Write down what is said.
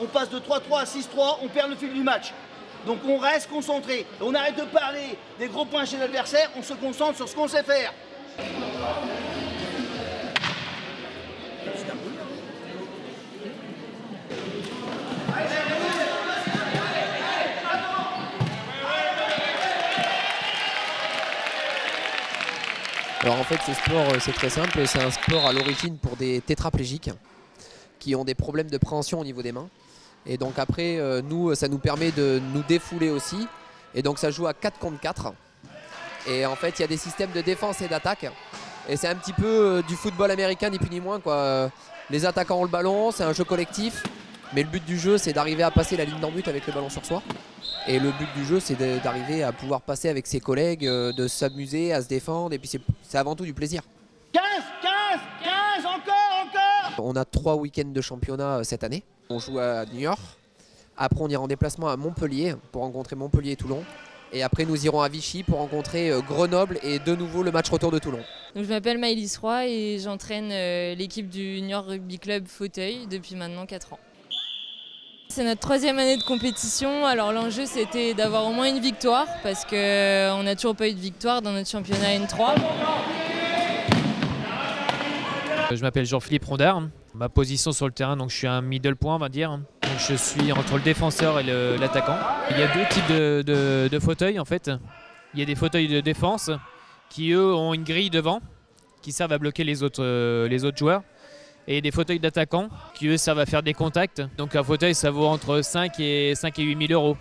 on passe de 3-3 à 6-3, on perd le fil du match. Donc on reste concentré. On arrête de parler des gros points chez l'adversaire, on se concentre sur ce qu'on sait faire. Alors en fait ce sport euh, c'est très simple, c'est un sport à l'origine pour des tétraplégiques qui ont des problèmes de préhension au niveau des mains. Et donc après euh, nous ça nous permet de nous défouler aussi. Et donc ça joue à 4 contre 4. Et en fait il y a des systèmes de défense et d'attaque. Et c'est un petit peu euh, du football américain ni plus ni moins quoi. Les attaquants ont le ballon, c'est un jeu collectif. Mais le but du jeu c'est d'arriver à passer la ligne d'en but avec le ballon sur soi. Et le but du jeu, c'est d'arriver à pouvoir passer avec ses collègues, euh, de s'amuser, à se défendre. Et puis c'est avant tout du plaisir. On a trois week-ends de championnat euh, cette année. On joue à New York. Après, on ira en déplacement à Montpellier pour rencontrer Montpellier et Toulon. Et après, nous irons à Vichy pour rencontrer euh, Grenoble et de nouveau le match retour de Toulon. Je m'appelle Maëlys Roy et j'entraîne l'équipe du New York Rugby Club Fauteuil depuis maintenant 4 ans. C'est notre troisième année de compétition. Alors l'enjeu c'était d'avoir au moins une victoire parce qu'on n'a toujours pas eu de victoire dans notre championnat N3. Je m'appelle Jean-Philippe Rondard. Ma position sur le terrain, donc je suis un middle point, on va dire. Je suis entre le défenseur et l'attaquant. Il y a deux types de, fauteuils en fait. Il y a des fauteuils de défense qui eux ont une grille devant qui servent à bloquer les autres, euh, joueurs et des fauteuils d'attaquants qui eux servent à faire des contacts. Donc un fauteuil ça vaut entre 5 et 5 et 8 000 euros.